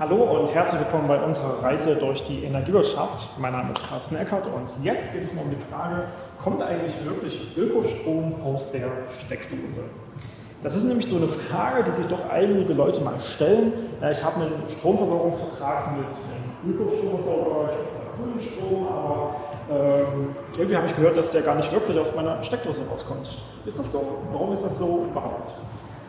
Hallo und herzlich willkommen bei unserer Reise durch die Energiewirtschaft. Mein Name ist Carsten Eckert und jetzt geht es mal um die Frage, kommt eigentlich wirklich Ökostrom aus der Steckdose? Das ist nämlich so eine Frage, die sich doch einige Leute mal stellen. Ich habe einen Stromversorgungsvertrag mit einem Ökostromversorger, ich grünen Strom, aber ähm, irgendwie habe ich gehört, dass der gar nicht wirklich aus meiner Steckdose rauskommt. Ist das so? Warum ist das so überhaupt?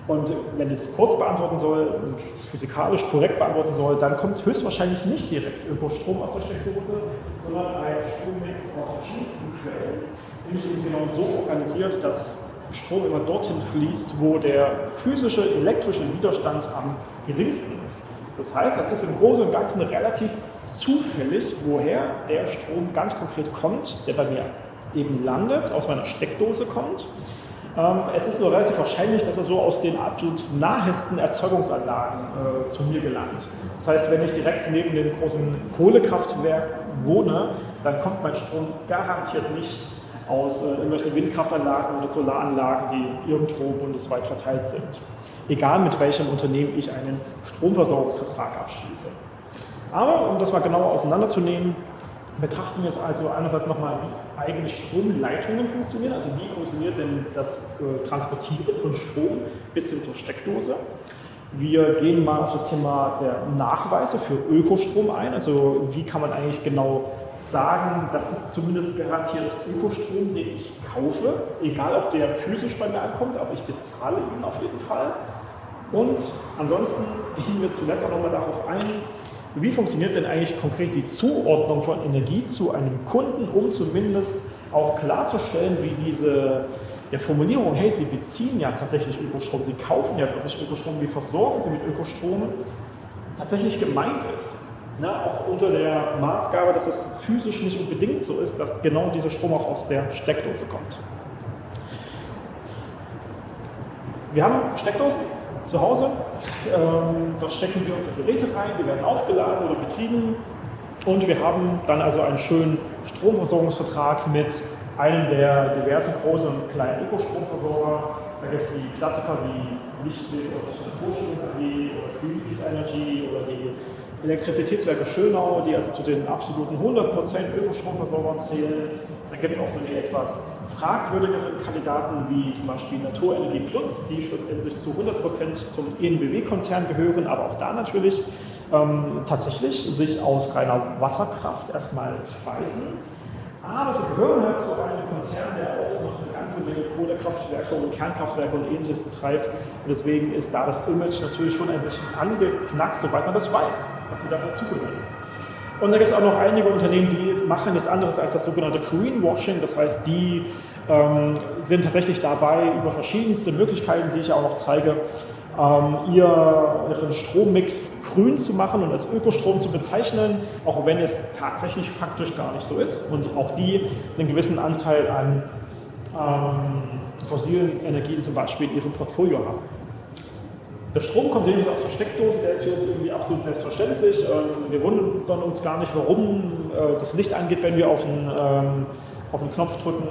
Und wenn ich es kurz beantworten soll und physikalisch korrekt beantworten soll, dann kommt höchstwahrscheinlich nicht direkt Ökostrom aus der Steckdose, sondern ein Strommix aus verschiedensten Quellen, nämlich eben genau so organisiert, dass Strom immer dorthin fließt, wo der physische elektrische Widerstand am geringsten ist. Das heißt, das ist im Großen und Ganzen relativ zufällig, woher der Strom ganz konkret kommt, der bei mir eben landet, aus meiner Steckdose kommt es ist nur relativ wahrscheinlich, dass er so aus den absolut nahesten Erzeugungsanlagen äh, zu mir gelangt. Das heißt, wenn ich direkt neben dem großen Kohlekraftwerk wohne, dann kommt mein Strom garantiert nicht aus äh, irgendwelchen Windkraftanlagen oder Solaranlagen, die irgendwo bundesweit verteilt sind. Egal mit welchem Unternehmen ich einen Stromversorgungsvertrag abschließe. Aber um das mal genauer auseinanderzunehmen, betrachten wir jetzt also einerseits nochmal, wie eigentlich Stromleitungen funktionieren, also wie funktioniert denn das äh, Transportieren von Strom bis hin zur Steckdose. Wir gehen mal auf das Thema der Nachweise für Ökostrom ein, also wie kann man eigentlich genau sagen, das ist zumindest garantiert Ökostrom, den ich kaufe, egal ob der physisch bei mir ankommt, aber ich bezahle ihn auf jeden Fall. Und ansonsten gehen wir zuletzt auch nochmal darauf ein, wie funktioniert denn eigentlich konkret die Zuordnung von Energie zu einem Kunden, um zumindest auch klarzustellen, wie diese ja, Formulierung, hey, Sie beziehen ja tatsächlich Ökostrom, Sie kaufen ja wirklich Ökostrom, wie versorgen Sie mit Ökostrom, tatsächlich gemeint ist. Na, auch unter der Maßgabe, dass es physisch nicht unbedingt so ist, dass genau dieser Strom auch aus der Steckdose kommt. Wir haben Steckdosen, zu Hause. Ähm, dort stecken wir unsere Geräte rein, die werden aufgeladen oder betrieben und wir haben dann also einen schönen Stromversorgungsvertrag mit einem der diversen großen und kleinen Ökostromversorger. Da gibt es die Klassiker wie Lichtwind und Naturstrom AG oder Greenpeace Energy oder die Elektrizitätswerke Schönau, die also zu den absoluten 100% Ökostromversorgern zählen. Dann gibt es auch so die etwas fragwürdigeren Kandidaten wie zum Beispiel Naturenergie Plus, die schlussendlich zu 100% zum ENBW-Konzern gehören, aber auch da natürlich ähm, tatsächlich sich aus reiner Wasserkraft erstmal speisen. Aber sie gehören halt zu einem Konzern, der auch noch eine ganze Menge Kohlekraftwerke und Kernkraftwerke und ähnliches betreibt. Und deswegen ist da das Image natürlich schon ein bisschen angeknackst, sobald man das weiß, dass sie da dazugehören. Und da gibt es auch noch einige Unternehmen, die machen nichts anderes als das sogenannte Greenwashing. Das heißt, die ähm, sind tatsächlich dabei, über verschiedenste Möglichkeiten, die ich auch noch zeige, ähm, ihren Strommix grün zu machen und als Ökostrom zu bezeichnen, auch wenn es tatsächlich faktisch gar nicht so ist und auch die einen gewissen Anteil an ähm, fossilen Energien zum Beispiel in ihrem Portfolio haben. Der Strom kommt nämlich aus der Steckdose, der ist für uns irgendwie absolut selbstverständlich. Ähm, wir wundern uns gar nicht, warum äh, das Licht angeht, wenn wir auf einen, ähm, auf einen Knopf drücken,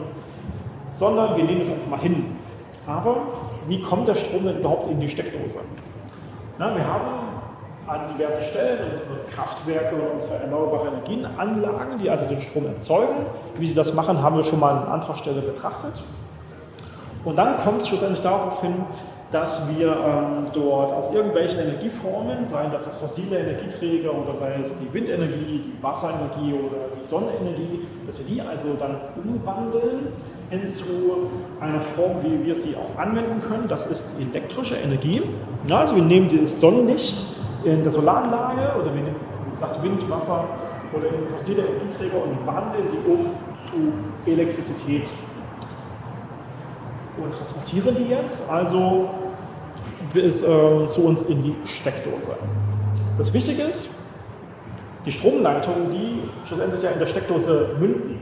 sondern wir nehmen es einfach mal hin. Aber wie kommt der Strom denn überhaupt in die Steckdose? Na, wir haben an diversen Stellen unsere Kraftwerke und unsere erneuerbare Energienanlagen, die also den Strom erzeugen. Wie sie das machen, haben wir schon mal an anderer Stelle betrachtet. Und dann kommt es schlussendlich darauf hin, dass wir ähm, dort aus irgendwelchen Energieformen, seien das jetzt fossile Energieträger oder sei es die Windenergie, die Wasserenergie oder die Sonnenenergie, dass wir die also dann umwandeln hin zu einer Form, wie wir sie auch anwenden können. Das ist elektrische Energie. Ja, also wir nehmen das Sonnenlicht in der Solaranlage oder wir nehmen, wie gesagt, Wind, Wasser oder in fossile Energieträger und wandeln die um zu Elektrizität und transportieren die jetzt also bis äh, zu uns in die Steckdose. Das Wichtige ist, die Stromleitungen, die schlussendlich ja in der Steckdose münden,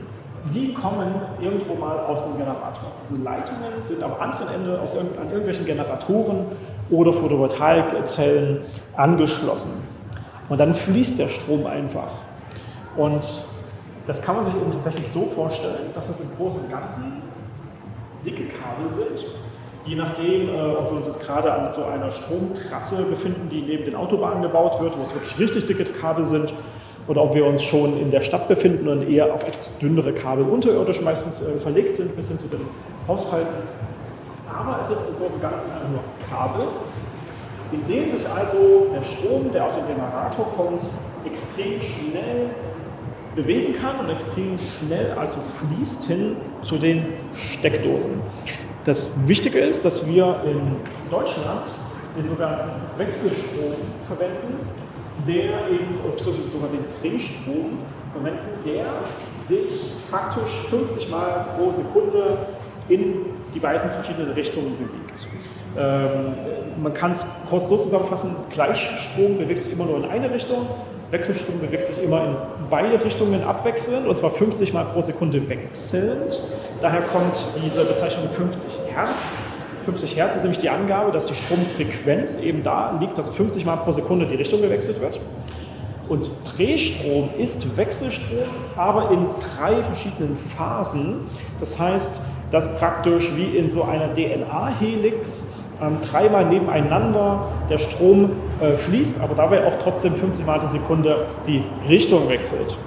die kommen irgendwo mal aus dem Generator. Diese Leitungen sind am anderen Ende aus, an irgendwelchen Generatoren oder Photovoltaikzellen angeschlossen. Und dann fließt der Strom einfach. Und das kann man sich eben tatsächlich so vorstellen, dass es im Großen und Ganzen dicke Kabel sind, Je nachdem, äh, ob wir uns jetzt gerade an so einer Stromtrasse befinden, die neben den Autobahnen gebaut wird, wo es wirklich richtig dicke Kabel sind, oder ob wir uns schon in der Stadt befinden und eher auf etwas dünnere Kabel unterirdisch meistens äh, verlegt sind, bis hin zu den Haushalten. Aber es sind im Großen und Ganzen einfach nur Kabel, in denen sich also der Strom, der aus dem Generator kommt, extrem schnell bewegen kann und extrem schnell also fließt hin zu den Steckdosen. Das Wichtige ist, dass wir in Deutschland den sogenannten Wechselstrom verwenden, der eben, sogar den Drehstrom verwenden, der sich faktisch 50 Mal pro Sekunde in die beiden verschiedenen Richtungen bewegt. Ähm, man kann es kurz so zusammenfassen, Gleichstrom bewegt sich immer nur in eine Richtung, Wechselstrom bewegt sich immer in beide Richtungen abwechselnd, und zwar 50 Mal pro Sekunde wechselnd. Daher kommt diese Bezeichnung 50 Hertz. 50 Hertz ist nämlich die Angabe, dass die Stromfrequenz eben da liegt, dass 50 Mal pro Sekunde die Richtung gewechselt wird. Und Drehstrom ist Wechselstrom, aber in drei verschiedenen Phasen. Das heißt, dass praktisch wie in so einer DNA-Helix ähm, dreimal nebeneinander der Strom äh, fließt, aber dabei auch trotzdem 50 Mal die Sekunde die Richtung wechselt.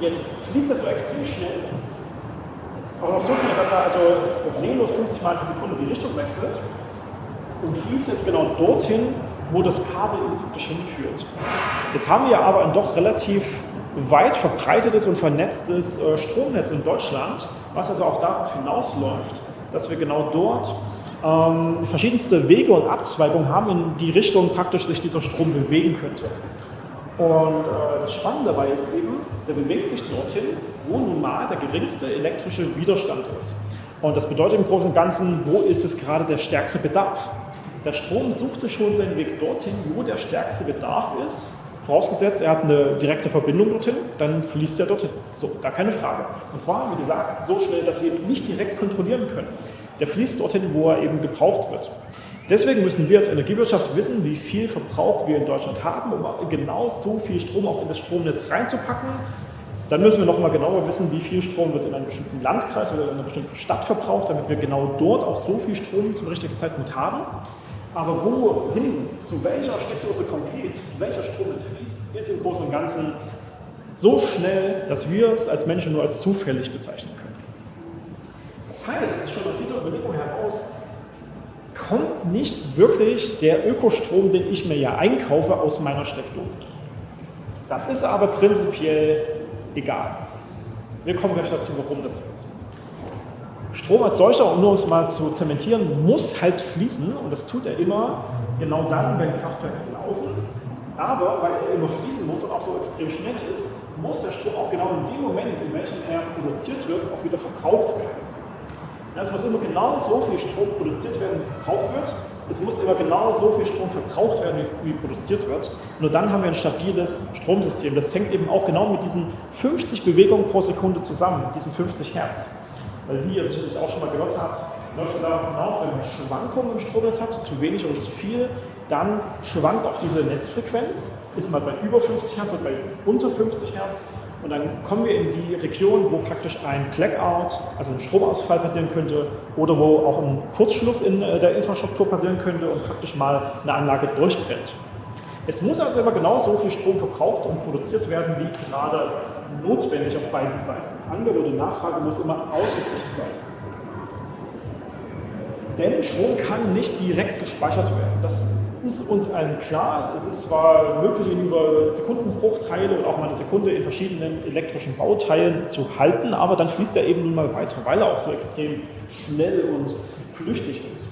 Jetzt fließt das so extrem schnell, aber noch so schnell, dass er also problemlos 50 Mal die Sekunde die Richtung wechselt und fließt jetzt genau dorthin, wo das Kabel praktisch hinführt. Jetzt haben wir aber ein doch relativ weit verbreitetes und vernetztes äh, Stromnetz in Deutschland, was also auch darauf hinausläuft, dass wir genau dort ähm, verschiedenste Wege und Abzweigungen haben, in die Richtung praktisch sich dieser Strom bewegen könnte. Und äh, das Spannende dabei ist eben, der bewegt sich dorthin, wo nun mal der geringste elektrische Widerstand ist. Und das bedeutet im Großen und Ganzen, wo ist es gerade der stärkste Bedarf? Der Strom sucht sich schon seinen Weg dorthin, wo der stärkste Bedarf ist. Vorausgesetzt, er hat eine direkte Verbindung dorthin, dann fließt er dorthin. So, da keine Frage. Und zwar, wie gesagt, so schnell, dass wir ihn nicht direkt kontrollieren können. Der fließt dorthin, wo er eben gebraucht wird. Deswegen müssen wir als Energiewirtschaft wissen, wie viel Verbrauch wir in Deutschland haben, um genau so viel Strom auch in das Stromnetz reinzupacken. Dann müssen wir nochmal genauer wissen, wie viel Strom wird in einem bestimmten Landkreis oder in einer bestimmten Stadt verbraucht, damit wir genau dort auch so viel Strom zum richtigen Zeitpunkt haben. Aber wohin, zu welcher Steckdose konkret, welcher Strom jetzt fließt, ist im Großen und Ganzen so schnell, dass wir es als Menschen nur als zufällig bezeichnen können. Das heißt, schon aus dieser Überlegung heraus kommt nicht wirklich der Ökostrom, den ich mir ja einkaufe, aus meiner Steckdose. Das ist aber prinzipiell egal. Wir kommen gleich dazu, warum das so ist. Strom als solcher, um nur es mal zu zementieren, muss halt fließen und das tut er immer genau dann, wenn Kraftwerke laufen. Aber weil er immer fließen muss und auch so extrem schnell ist, muss der Strom auch genau in dem Moment, in welchem er produziert wird, auch wieder verbraucht werden. Es muss immer genau so viel Strom produziert werden, wie verbraucht wird. Es muss immer genau so viel Strom verbraucht werden, wie, produziert wird. Nur dann haben wir ein stabiles Stromsystem. Das hängt eben auch genau mit diesen 50 Bewegungen pro Sekunde zusammen, diesen 50 Hertz. Weil wie ihr sicherlich auch schon mal gehört habt, läuft es darauf hinaus, wenn man Schwankungen im Stromnetz hat, zu wenig oder zu viel, dann schwankt auch diese Netzfrequenz, ist mal bei über 50 Hertz oder bei unter 50 Hertz und dann kommen wir in die Region, wo praktisch ein Blackout, also ein Stromausfall passieren könnte oder wo auch ein Kurzschluss in äh, der Infrastruktur passieren könnte und praktisch mal eine Anlage durchbrennt. Es muss also immer genau so viel Strom verbraucht und produziert werden, wie gerade notwendig auf beiden Seiten. Angebot und Nachfrage muss immer ausgeglichen sein. Denn Strom kann nicht direkt gespeichert werden. Das ist uns allen klar. Es ist zwar möglich, ihn über Sekundenbruchteile und auch mal eine Sekunde in verschiedenen elektrischen Bauteilen zu halten, aber dann fließt er eben nun mal weiter, weil er auch so extrem schnell und flüchtig ist.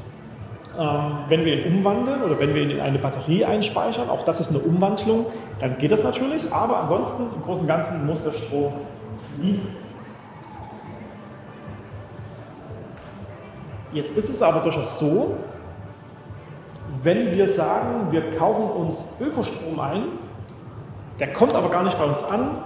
Ähm, wenn wir ihn umwandeln oder wenn wir ihn in eine Batterie einspeichern, auch das ist eine Umwandlung, dann geht das natürlich, aber ansonsten im Großen und Ganzen muss der Strom fließen. Jetzt ist es aber durchaus so, wenn wir sagen, wir kaufen uns Ökostrom ein, der kommt aber gar nicht bei uns an,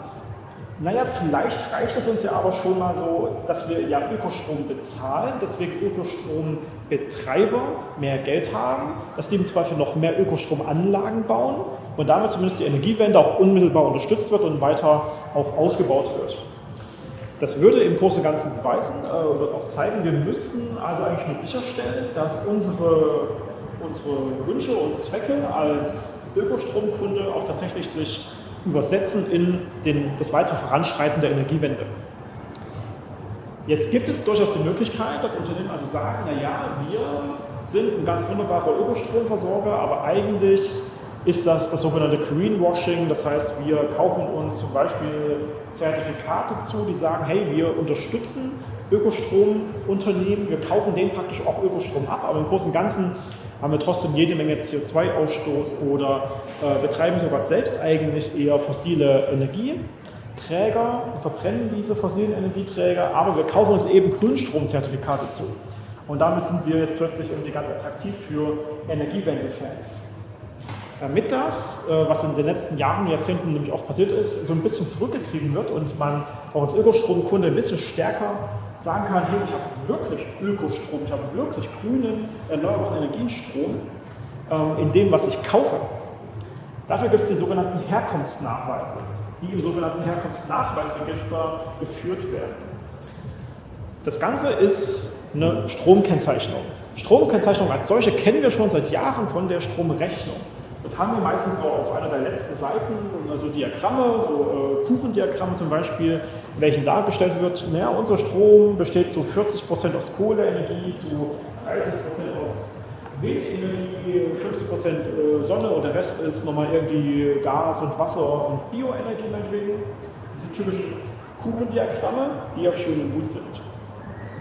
naja, vielleicht reicht es uns ja aber schon mal so, dass wir ja Ökostrom bezahlen, deswegen Ökostrombetreiber mehr Geld haben, dass die im Zweifel noch mehr Ökostromanlagen bauen und damit zumindest die Energiewende auch unmittelbar unterstützt wird und weiter auch ausgebaut wird. Das würde im Großen und Ganzen beweisen äh, oder auch zeigen, wir müssten also eigentlich nur sicherstellen, dass unsere, unsere Wünsche und Zwecke als Ökostromkunde auch tatsächlich sich übersetzen in den, das weitere Voranschreiten der Energiewende. Jetzt gibt es durchaus die Möglichkeit, dass Unternehmen also sagen, naja, wir sind ein ganz wunderbarer Ökostromversorger, aber eigentlich ist das das sogenannte Greenwashing. Das heißt, wir kaufen uns zum Beispiel Zertifikate zu, die sagen, hey, wir unterstützen Ökostromunternehmen, wir kaufen denen praktisch auch Ökostrom ab, aber im Großen und Ganzen haben wir trotzdem jede Menge CO2-Ausstoß oder äh, betreiben sogar selbst eigentlich eher fossile Energieträger, verbrennen diese fossilen Energieträger, aber wir kaufen uns eben Grünstromzertifikate zu. Und damit sind wir jetzt plötzlich irgendwie ganz attraktiv für Energiewende-Fans. Damit das, äh, was in den letzten Jahren, Jahrzehnten nämlich oft passiert ist, so ein bisschen zurückgetrieben wird und man auch als Ökostromkunde ein bisschen stärker sagen kann, hey, ich habe wirklich Ökostrom, ich habe wirklich grünen, erneuerbaren Energienstrom ähm, in dem, was ich kaufe. Dafür gibt es die sogenannten Herkunftsnachweise, die im sogenannten Herkunftsnachweisregister geführt werden. Das Ganze ist eine Stromkennzeichnung. Stromkennzeichnung als solche kennen wir schon seit Jahren von der Stromrechnung. Das haben wir meistens so auf einer der letzten Seiten, also Diagramme, so äh, Kuchendiagramme zum Beispiel, in welchen dargestellt wird, naja, unser Strom besteht zu 40% aus Kohleenergie, zu 30% aus Windenergie, 50% äh, Sonne und der Rest ist nochmal irgendwie Gas und Wasser und Bioenergie meinetwegen. Diese typischen Kuchendiagramme, die ja schön und gut sind.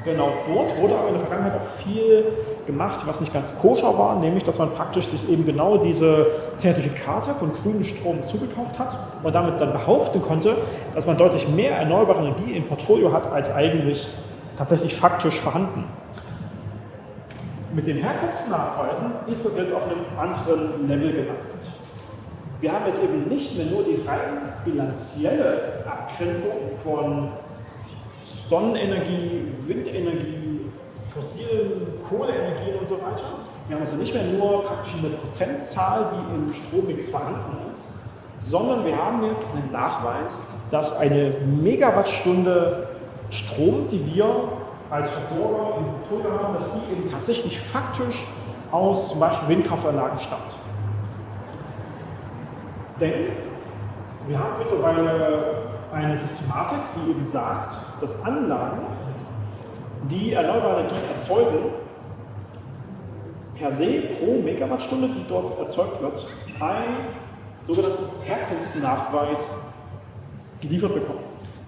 Genau dort wurde aber in der Vergangenheit auch viel gemacht, was nicht ganz koscher war, nämlich dass man praktisch sich eben genau diese Zertifikate von grünem Strom zugekauft hat und damit dann behaupten konnte, dass man deutlich mehr erneuerbare Energie im Portfolio hat, als eigentlich tatsächlich faktisch vorhanden. Mit den Herkunftsnachweisen ist das jetzt auf einem anderen Level gelandet. Wir haben jetzt eben nicht mehr nur die rein bilanzielle Abgrenzung von Sonnenenergie, Windenergie, fossilen Kohleenergien und so weiter. Wir haben also nicht mehr nur praktisch eine Prozentzahl, die im Strommix vorhanden ist, sondern wir haben jetzt einen Nachweis, dass eine Megawattstunde Strom, die wir als Versorger Portfolio haben, dass die eben tatsächlich faktisch aus zum Beispiel Windkraftanlagen stammt. Denn wir haben mittlerweile eine Systematik, die eben sagt, dass Anlagen, die erneuerbare Energie erzeugen, per se pro Megawattstunde, die dort erzeugt wird, einen sogenannten Herkunftsnachweis geliefert bekommen.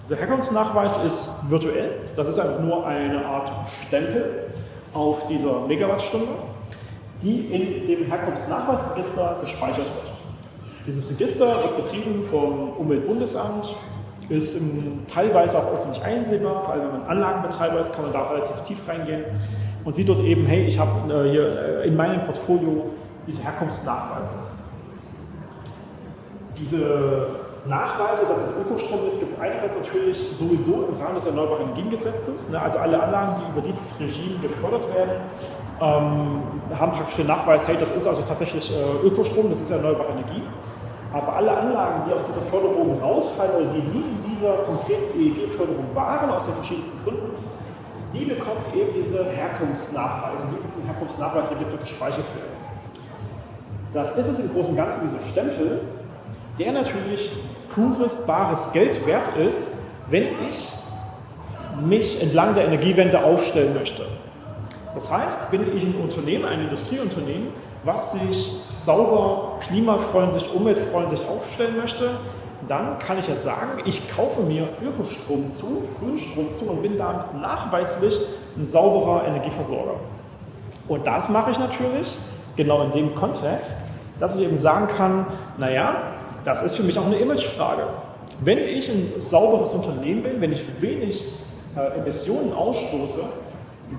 Dieser Herkunftsnachweis ist virtuell, das ist einfach nur eine Art Stempel auf dieser Megawattstunde, die in dem Herkunftsnachweisregister gespeichert wird. Dieses Register wird betrieben vom Umweltbundesamt, ist im, teilweise auch öffentlich einsehbar, vor allem wenn man Anlagenbetreiber ist, kann man da relativ tief reingehen und sieht dort eben, hey, ich habe äh, hier äh, in meinem Portfolio diese Herkunftsnachweise. Diese Nachweise, dass es Ökostrom ist, gibt es einerseits natürlich sowieso im Rahmen des Erneuerbaren Energiengesetzes. Ne, also alle Anlagen, die über dieses Regime gefördert werden, ähm, haben praktisch den Nachweis, hey, das ist also tatsächlich äh, Ökostrom, das ist erneuerbare Energie. Aber alle Anlagen, die aus dieser Förderung rausfallen oder die nie in dieser konkreten EEG-Förderung waren, aus den verschiedensten Gründen, die bekommen eben diese Herkunftsnachweise, die in diesem Herkunftsnachweisregister gespeichert werden. Das ist es im Großen und Ganzen, dieser Stempel, der natürlich pures, bares Geld wert ist, wenn ich mich entlang der Energiewende aufstellen möchte. Das heißt, bin ich ein Unternehmen, ein Industrieunternehmen, was sich sauber, klimafreundlich, umweltfreundlich aufstellen möchte, dann kann ich ja sagen, ich kaufe mir Ökostrom zu, Grünstrom zu und bin damit nachweislich ein sauberer Energieversorger. Und das mache ich natürlich genau in dem Kontext, dass ich eben sagen kann, naja, das ist für mich auch eine Imagefrage. Wenn ich ein sauberes Unternehmen bin, wenn ich wenig äh, Emissionen ausstoße,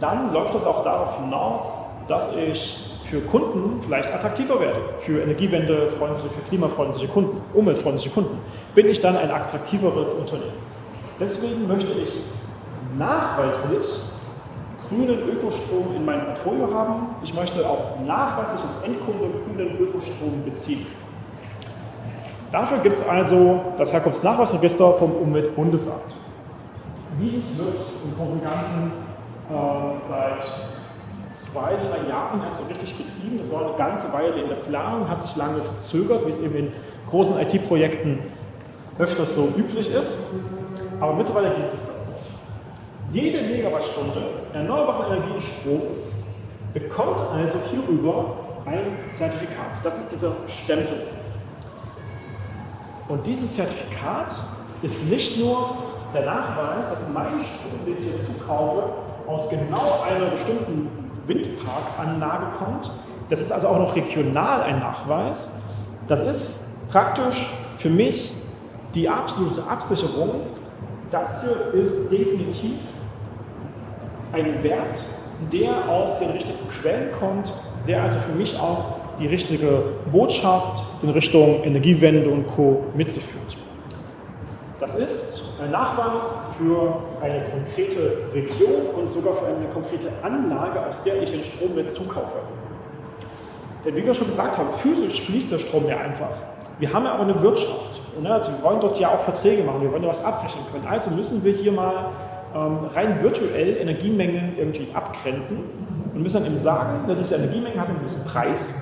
dann läuft das auch darauf hinaus, dass ich für Kunden vielleicht attraktiver werde, für energiewendefreundliche, für klimafreundliche Kunden, umweltfreundliche Kunden, bin ich dann ein attraktiveres Unternehmen. Deswegen möchte ich nachweislich grünen Ökostrom in meinem Portfolio haben. Ich möchte auch nachweislich als Endkunde grünen Ökostrom beziehen. Dafür gibt es also das Herkunftsnachweisregister vom Umweltbundesamt. Dieses wird im Großen und Ganzen äh, seit zwei, drei Jahren erst so richtig betrieben. Das war eine ganze Weile in der Planung, hat sich lange verzögert, wie es eben in großen IT-Projekten öfters so üblich ist. Aber mittlerweile gibt es das dort. Jede Megawattstunde erneuerbaren Energiestroms bekommt also hierüber ein Zertifikat. Das ist dieser Stempel. Und dieses Zertifikat ist nicht nur der Nachweis, dass mein Strom, den ich jetzt zukaufe, aus genau einer bestimmten Windparkanlage kommt. Das ist also auch noch regional ein Nachweis. Das ist praktisch für mich die absolute Absicherung. Das hier ist definitiv ein Wert, der aus den richtigen Quellen kommt, der also für mich auch die richtige Botschaft in Richtung Energiewende und Co. mit sich führt. Nachweis für eine konkrete Region und sogar für eine konkrete Anlage, aus der ich den Strom jetzt zukaufe. Denn wie wir schon gesagt haben, physisch fließt der Strom ja einfach. Wir haben ja aber eine Wirtschaft. Also wir wollen dort ja auch Verträge machen, wir wollen ja was abrechnen können. Also müssen wir hier mal ähm, rein virtuell Energiemengen irgendwie abgrenzen und müssen dann eben sagen, diese Energiemenge hat einen gewissen Preis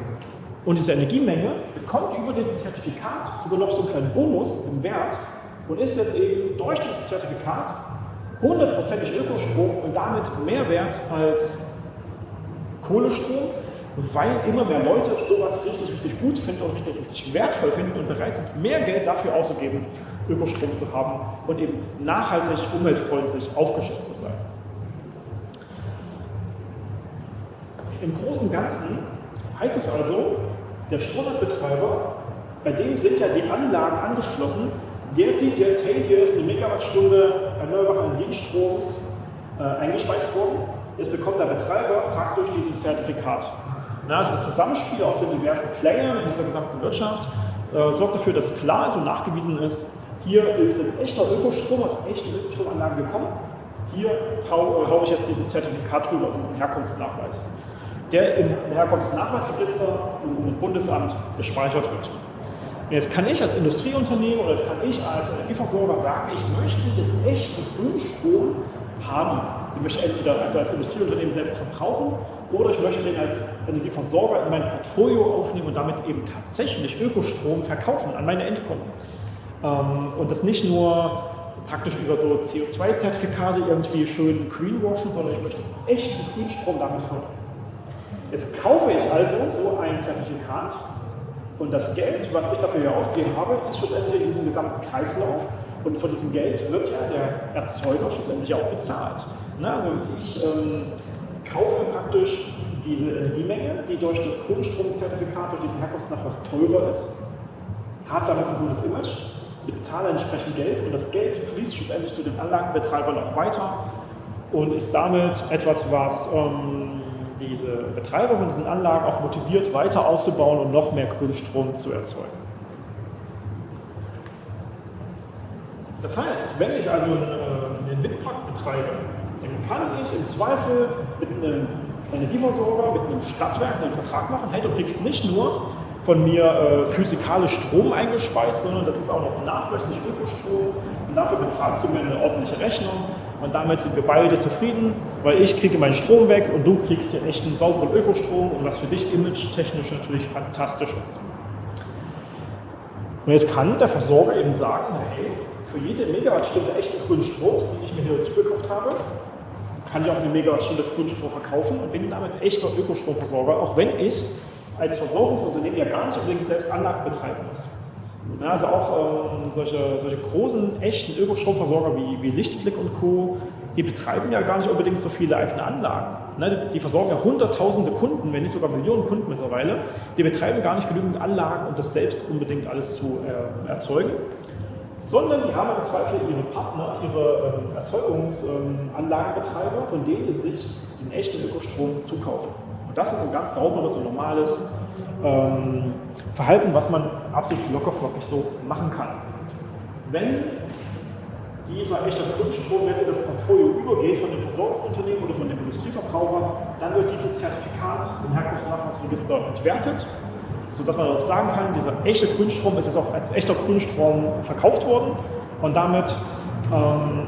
und diese Energiemenge bekommt über dieses Zertifikat sogar noch so einen kleinen Bonus im Wert, und ist jetzt eben durch dieses Zertifikat hundertprozentig Ökostrom und damit mehr wert als Kohlestrom, weil immer mehr Leute sowas richtig, richtig gut finden und richtig, richtig wertvoll finden und bereit sind, mehr Geld dafür auszugeben, Ökostrom zu haben und eben nachhaltig, umweltfreundlich aufgestellt zu sein. Im Großen und Ganzen heißt es also, der Stromnetzbetreiber, bei dem sind ja die Anlagen angeschlossen, der sieht jetzt, hey, hier ist die Megawattstunde erneuerbaren Energiestroms äh, eingespeist worden. Jetzt bekommt der Betreiber praktisch dieses Zertifikat. Na, also das Zusammenspiel aus den diversen Playern in dieser gesamten Wirtschaft äh, sorgt dafür, dass klar ist und nachgewiesen ist, hier ist es echter Ökostrom aus echten Ökostromanlagen gekommen. Hier haue hau ich jetzt dieses Zertifikat drüber, diesen Herkunftsnachweis, der im Herkunftsnachweisregister im Bundesamt gespeichert wird. Jetzt kann ich als Industrieunternehmen oder jetzt kann ich als Energieversorger sagen, ich möchte das echte Grünstrom haben. Den möchte ich entweder also als Industrieunternehmen selbst verbrauchen oder ich möchte den als Energieversorger in mein Portfolio aufnehmen und damit eben tatsächlich Ökostrom verkaufen an meine Endkunden. Ähm, und das nicht nur praktisch über so CO2-Zertifikate irgendwie schön greenwashen, sondern ich möchte echten Grünstrom damit fördern. Jetzt kaufe ich also so ein Zertifikat und das Geld, was ich dafür hier ausgegeben habe, ist schlussendlich in diesem gesamten Kreislauf. Und von diesem Geld wird ja der Erzeuger schlussendlich auch bezahlt. Na, also ich ähm, kaufe praktisch diese Energiemenge, die durch das Grundstromzertifikat, durch diesen Herkunftsnachweis teurer ist, habe damit ein gutes Image, bezahle entsprechend Geld und das Geld fließt schlussendlich zu den Anlagenbetreibern auch weiter und ist damit etwas, was ähm, diese Betreiber von diesen Anlagen auch motiviert, weiter auszubauen und noch mehr Grünstrom zu erzeugen. Das heißt, wenn ich also einen, äh, einen Windpark betreibe, dann kann ich im Zweifel mit einem Energieversorger, mit einem Stadtwerk einen Vertrag machen, hey, du kriegst nicht nur von mir äh, physikalisch Strom eingespeist, sondern das ist auch noch nachweislich Ökostrom. Und dafür bezahlst du mir eine ordentliche Rechnung und damit sind wir beide zufrieden, weil ich kriege meinen Strom weg und du kriegst den echten sauberen Ökostrom und was für dich image-technisch natürlich fantastisch ist. Und jetzt kann der Versorger eben sagen, hey, für jede Megawattstunde echten grünen Stroms, die ich mir hier zugekauft habe, kann ich auch eine Megawattstunde grünen Strom verkaufen und bin damit echter Ökostromversorger, auch wenn ich als Versorgungsunternehmen ja gar nicht unbedingt selbst Anlagen betreiben muss. Ja, also auch ähm, solche, solche großen, echten Ökostromversorger wie, wie Lichtblick und Co., die betreiben ja gar nicht unbedingt so viele eigene Anlagen. Ne, die versorgen ja hunderttausende Kunden, wenn nicht sogar Millionen Kunden mittlerweile. Die betreiben gar nicht genügend Anlagen, um das selbst unbedingt alles zu äh, erzeugen, sondern die haben im Zweifel ihre Partner, ihre ähm, Erzeugungsanlagenbetreiber, ähm, von denen sie sich den echten Ökostrom zukaufen. Und das ist ein ganz sauberes und normales ähm, Verhalten, was man absolut lockerflockig so machen kann. Wenn dieser echte Grundstrom jetzt in das Portfolio übergeht von dem Versorgungsunternehmen oder von dem Industrieverbraucher, dann wird dieses Zertifikat im Herkunftsnachweisregister entwertet, sodass man auch sagen kann, dieser echte Grünstrom ist jetzt auch als echter Grünstrom verkauft worden und damit ähm,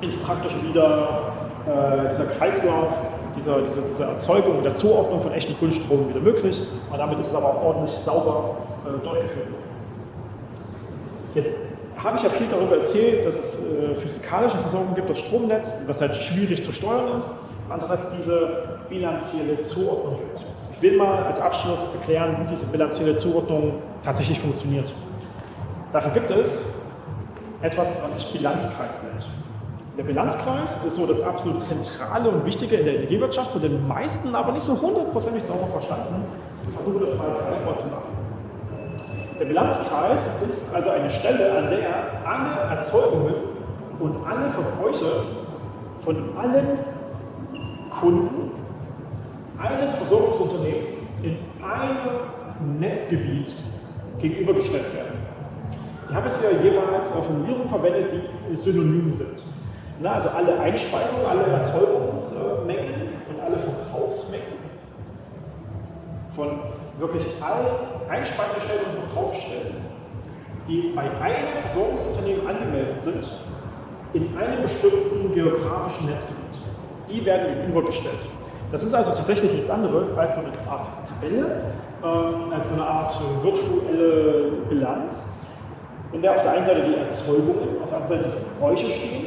ins Praktische wieder äh, dieser Kreislauf, dieser, diese, diese Erzeugung und der Zuordnung von echten Grundstrom wieder möglich. Und damit ist es aber auch ordentlich sauber äh, durchgeführt. Jetzt habe ich ja viel darüber erzählt, dass es äh, physikalische Versorgung gibt, das Stromnetz, was halt schwierig zu steuern ist. Andererseits diese bilanzielle Zuordnung gibt. Ich will mal als Abschluss erklären, wie diese bilanzielle Zuordnung tatsächlich funktioniert. Dafür gibt es etwas, was sich Bilanzkreis nennt. Der Bilanzkreis ist so das absolut Zentrale und Wichtige in der Energiewirtschaft, von den meisten aber nicht so hundertprozentig sauber verstanden. Ich versuche das mal greifbar zu machen. Der Bilanzkreis ist also eine Stelle, an der alle Erzeugungen und alle Verbräuche von allen Kunden eines Versorgungsunternehmens in einem Netzgebiet gegenübergestellt werden. Ich habe es hier jeweils auf Formulierungen verwendet, die synonym sind. Na, also alle Einspeisungen, alle Erzeugungsmengen und alle Verkaufsmengen von wirklich allen Einspeisestellen und Verkaufsstellen, die bei einem Versorgungsunternehmen angemeldet sind, in einem bestimmten geografischen Netzgebiet. Die werden gegenübergestellt. Das ist also tatsächlich nichts anderes als so eine Art Tabelle, ähm, als so eine Art virtuelle Bilanz, in der auf der einen Seite die Erzeugungen, auf der anderen Seite die Verbräuche stehen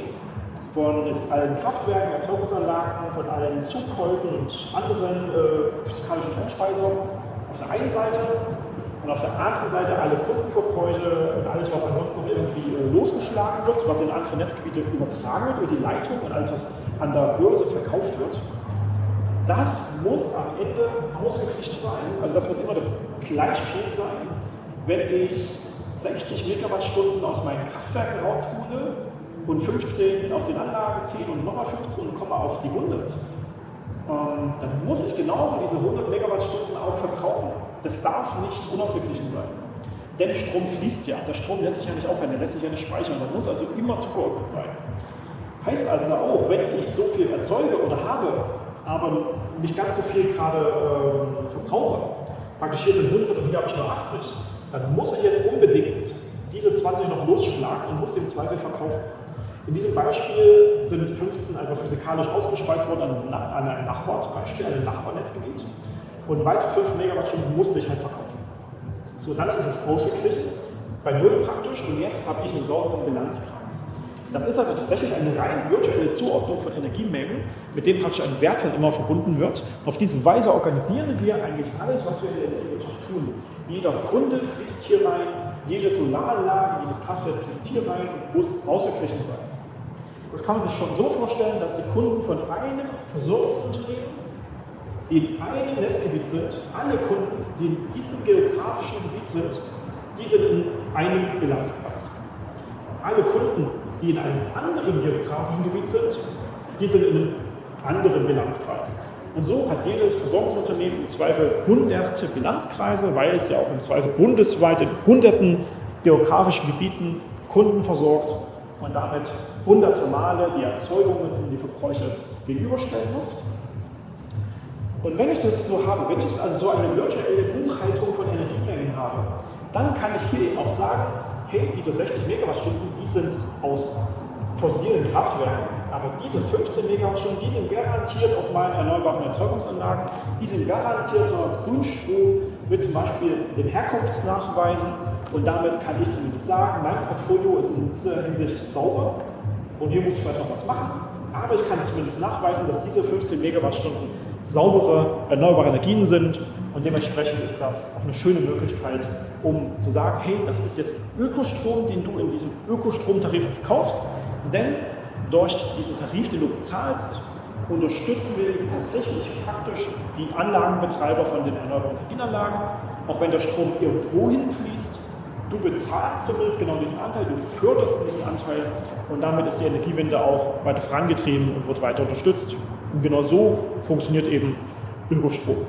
von allen Kraftwerken, Erzeugungsanlagen, von allen Zugkäufen und anderen äh, physikalischen Einspeisungen auf der einen Seite und auf der anderen Seite alle Kundenverbräuche und alles, was ansonsten noch irgendwie äh, losgeschlagen wird, was in andere Netzgebiete übertragen wird über die Leitung und alles, was an der Börse verkauft wird. Das muss am Ende ausgeglichen sein, also das muss immer das gleich sein, wenn ich 60 Megawattstunden aus meinen Kraftwerken raushole und 15 aus den Anlagen ziehen und nochmal 15 und komme auf die 100, ähm, dann muss ich genauso diese 100 Megawattstunden auch verbrauchen. Das darf nicht unausgeglichen sein. Denn Strom fließt ja. Der Strom lässt sich ja nicht aufhören, der lässt sich ja nicht speichern. Der muss also immer zugeordnet sein. Heißt also auch, wenn ich so viel erzeuge oder habe, aber nicht ganz so viel gerade äh, verbrauche, praktisch hier sind 100 und hier habe ich nur 80, dann muss ich jetzt unbedingt diese 20 noch losschlagen und muss den Zweifel verkaufen. In diesem Beispiel sind 15 einfach physikalisch ausgespeist worden an, ein Nachbarsbeispiel, an ein Nachbarnetzgebiet. Und weitere 5 Megawattstunden musste ich halt verkaufen. So, dann ist es ausgeglichen, bei Null praktisch, und jetzt habe ich einen sauberen Bilanzkreis. Das ist also tatsächlich eine rein virtuelle Zuordnung von Energiemengen, mit dem praktisch ein Wert dann immer verbunden wird. Auf diese Weise organisieren wir eigentlich alles, was wir in der Energiewirtschaft tun. Jeder Kunde fließt hier rein, jede Solaranlage, jedes Kraftwerk fließt hier rein und muss ausgeglichen sein. Das kann man sich schon so vorstellen, dass die Kunden von einem Versorgungsunternehmen, die in einem Netzgebiet sind, alle Kunden, die in diesem geografischen Gebiet sind, die sind in einem Bilanzkreis. Alle Kunden, die in einem anderen geografischen Gebiet sind, die sind in einem anderen Bilanzkreis. Und so hat jedes Versorgungsunternehmen im Zweifel hunderte Bilanzkreise, weil es ja auch im Zweifel bundesweit in hunderten geografischen Gebieten Kunden versorgt und damit hunderte Male die Erzeugungen und die Verbräuche gegenüberstellen muss. Und wenn ich das so habe, wenn ich also so eine virtuelle Buchhaltung von Energiemengen habe, dann kann ich hier eben auch sagen, hey, diese 60 Megawattstunden, die sind aus fossilen Kraftwerken, aber diese 15 Megawattstunden, die sind garantiert aus meinen erneuerbaren Erzeugungsanlagen, die sind garantierter Grünstrom mit zum Beispiel den Herkunftsnachweisen. Und damit kann ich zumindest sagen, mein Portfolio ist in dieser Hinsicht sauber und hier muss ich vielleicht noch was machen. Aber ich kann zumindest nachweisen, dass diese 15 Megawattstunden saubere, erneuerbare Energien sind. Und dementsprechend ist das auch eine schöne Möglichkeit, um zu sagen, hey, das ist jetzt Ökostrom, den du in diesem Ökostromtarif kaufst, denn durch diesen Tarif, den du bezahlst, unterstützen wir tatsächlich faktisch die Anlagenbetreiber von den erneuerbaren Energienanlagen, auch wenn der Strom irgendwo hinfließt, Du bezahlst zumindest genau diesen Anteil, du förderst diesen Anteil und damit ist die Energiewende auch weiter vorangetrieben und wird weiter unterstützt. Und genau so funktioniert eben Ökostrom.